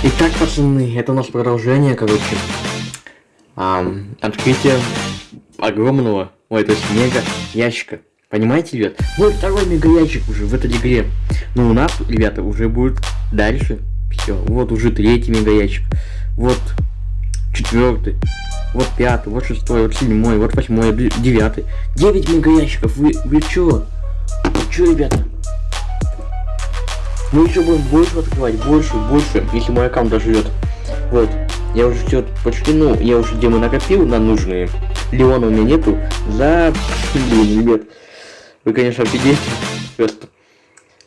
Итак, пацаны, это у нас продолжение, короче. А, открытие огромного, ой, то есть мега ящика. Понимаете, ребят? Вот второй мега ящик уже в этой игре. Но у нас, ребята, уже будет дальше. Все, вот уже третий мега ящик. Вот четвертый. Вот пятый, вот шестой, вот седьмой, вот восьмой, девятый. Девять мега ящиков. Вы, вы чё? Вы чё, ребята? Мы еще будем больше открывать, больше, больше, если мой аккаунт доживет. Вот. Я уже все почти, ну, я уже демы накопил на нужные. Леона у меня нету. За... Блин, ребят. Вы, конечно, офигеете. Просто.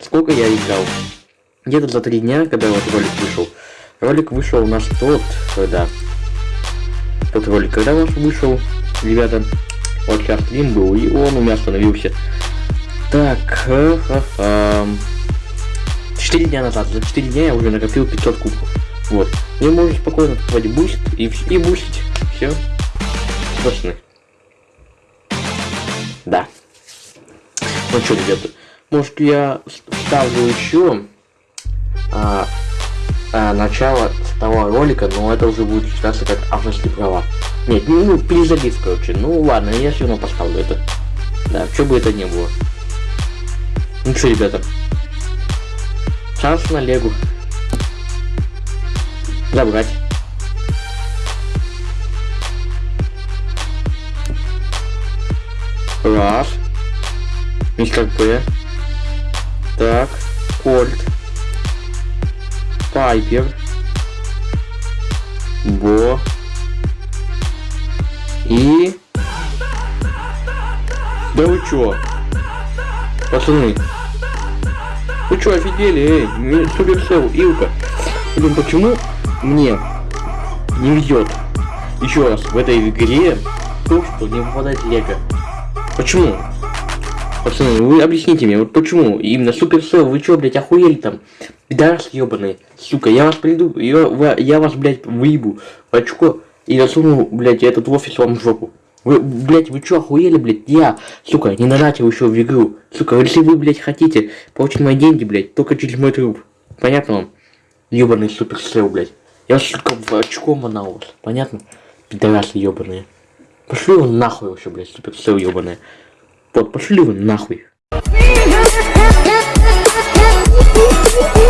Сколько я играл? Где-то за три дня, когда вот ролик вышел. Ролик вышел у нас тот, когда... Тот ролик, когда у нас вышел, ребята. Вот сейчас был, и он у меня остановился. Так, ха-ха-ха. 4 дня назад, за 4 дня я уже накопил 500 кубков. Вот. И можешь спокойно открывать буст и, и бустить. Все. Пацаны. Да. Ну что, ребята, может я ставлю еще а, а, начало того ролика, но это уже будет считаться как авторские права. Нет, ну, ну перезалив, короче. Ну ладно, я все равно поставлю это. Да, что бы это ни было. Ну что, ребята, Шанс на Легу. Забрать. Раз. Мистер П. Так. Кольт. Пайпер. Бо. И... Да вы чё? Пацаны, вы что, офигели, эй? Суперсел, Илка. Блин, почему мне не везет? Еще раз, в этой игре то, что не выпадает лего. Почему? Пацаны, вы объясните мне, вот почему? Именно Суперсел, вы что, блядь, охуели там? Пидорас ебаный. Сука, я вас приду, я, я вас, блядь, выебу в очко и засуну, блядь, этот офис вам в жопу. Вы, блядь, вы чё, охуели, блядь? Я, сука, не донатил еще в игру. Сука, если вы, блядь, хотите получить мои деньги, блядь, только через мой труп. Понятно вам? Ёбаный суперсел, блядь. Я, сука, в очко манал вас. Понятно? Пидорасы ёбаные. Пошли вы нахуй вообще, блядь, суперсел ёбаные. Вот, пошли вы нахуй.